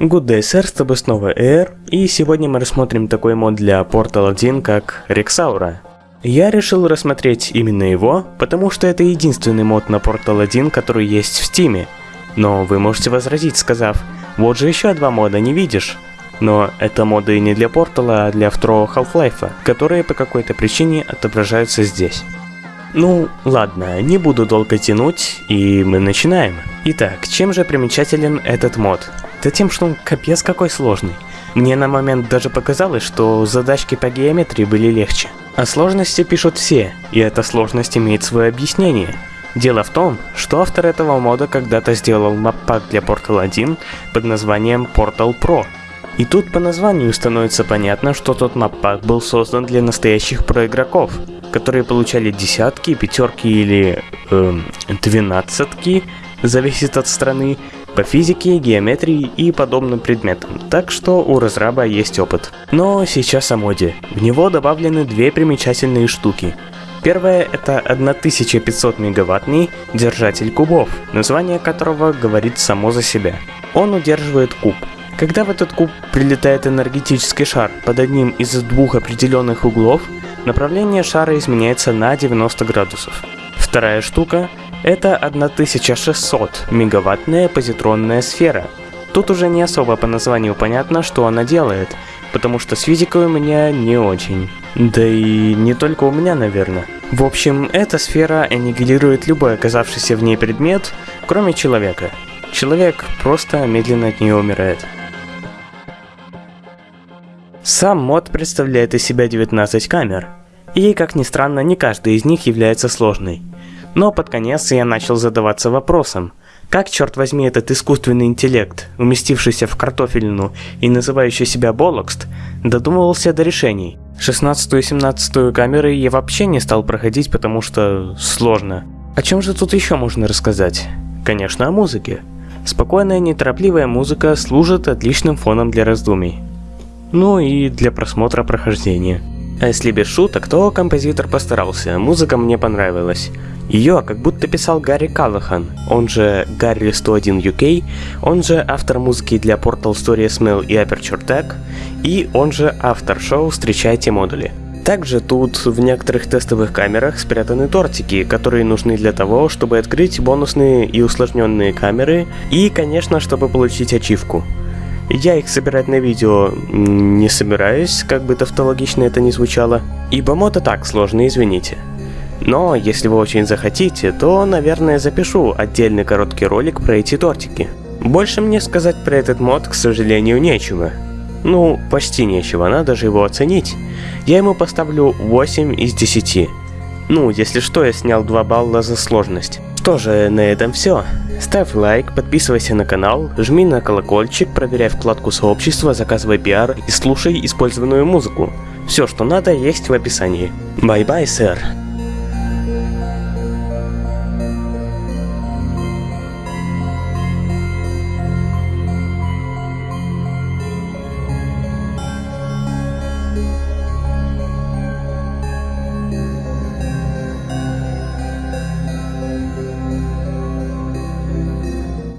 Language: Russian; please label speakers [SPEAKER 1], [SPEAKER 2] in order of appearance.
[SPEAKER 1] Good day, сэр, с тобой снова Air, и сегодня мы рассмотрим такой мод для Portal 1, как Rexaura. Я решил рассмотреть именно его, потому что это единственный мод на Portal 1, который есть в Steam. Но вы можете возразить, сказав, вот же еще два мода, не видишь? Но это моды не для Portal, а для второго Half-Life, которые по какой-то причине отображаются здесь. Ну, ладно, не буду долго тянуть, и мы начинаем. Итак, чем же примечателен этот мод? Да тем, что он капец какой сложный. Мне на момент даже показалось, что задачки по геометрии были легче. О сложности пишут все, и эта сложность имеет свое объяснение. Дело в том, что автор этого мода когда-то сделал маппак для Portal 1 под названием Portal Pro. И тут по названию становится понятно, что тот маппак был создан для настоящих проигроков, которые получали десятки, пятерки или э, двенадцатки, зависит от страны, по физике, геометрии и подобным предметам, так что у разраба есть опыт. Но сейчас о моде. В него добавлены две примечательные штуки. Первое это 1500 мегаваттный держатель кубов, название которого говорит само за себя. Он удерживает куб. Когда в этот куб прилетает энергетический шар под одним из двух определенных углов, направление шара изменяется на 90 градусов. Вторая штука это 1600 мегаваттная позитронная сфера. Тут уже не особо по названию понятно, что она делает, потому что с физикой у меня не очень. Да и не только у меня, наверное. В общем, эта сфера аннигилирует любой оказавшийся в ней предмет, кроме человека. Человек просто медленно от нее умирает. Сам мод представляет из себя 19 камер, и, как ни странно, не каждая из них является сложной. Но под конец я начал задаваться вопросом, как, черт возьми, этот искусственный интеллект, уместившийся в картофельну и называющий себя Болокст, додумывался до решений. 16 и 17 камеры я вообще не стал проходить, потому что сложно. О чем же тут еще можно рассказать? Конечно, о музыке. Спокойная, неторопливая музыка служит отличным фоном для раздумий. Ну и для просмотра прохождения. А если без шуток, то композитор постарался, музыка мне понравилась. Ее как будто писал Гарри Каллахан, он же Гарри 101 UK, он же автор музыки для Portal Story Smell и Aperture Tag, и он же автор шоу «Встречайте модули». Также тут в некоторых тестовых камерах спрятаны тортики, которые нужны для того, чтобы открыть бонусные и усложненные камеры, и, конечно, чтобы получить ачивку. Я их собирать на видео не собираюсь, как бы тавтологично это ни звучало, ибо мод и так сложно, извините. Но если вы очень захотите, то, наверное, запишу отдельный короткий ролик про эти тортики. Больше мне сказать про этот мод, к сожалению, нечего. Ну, почти нечего, надо же его оценить. Я ему поставлю 8 из 10. Ну, если что, я снял 2 балла за сложность. Что же, на этом все. Ставь лайк, подписывайся на канал, жми на колокольчик, проверяй вкладку сообщества, заказывай пиар и слушай использованную музыку. Все, что надо, есть в описании. Bye-bye, sir.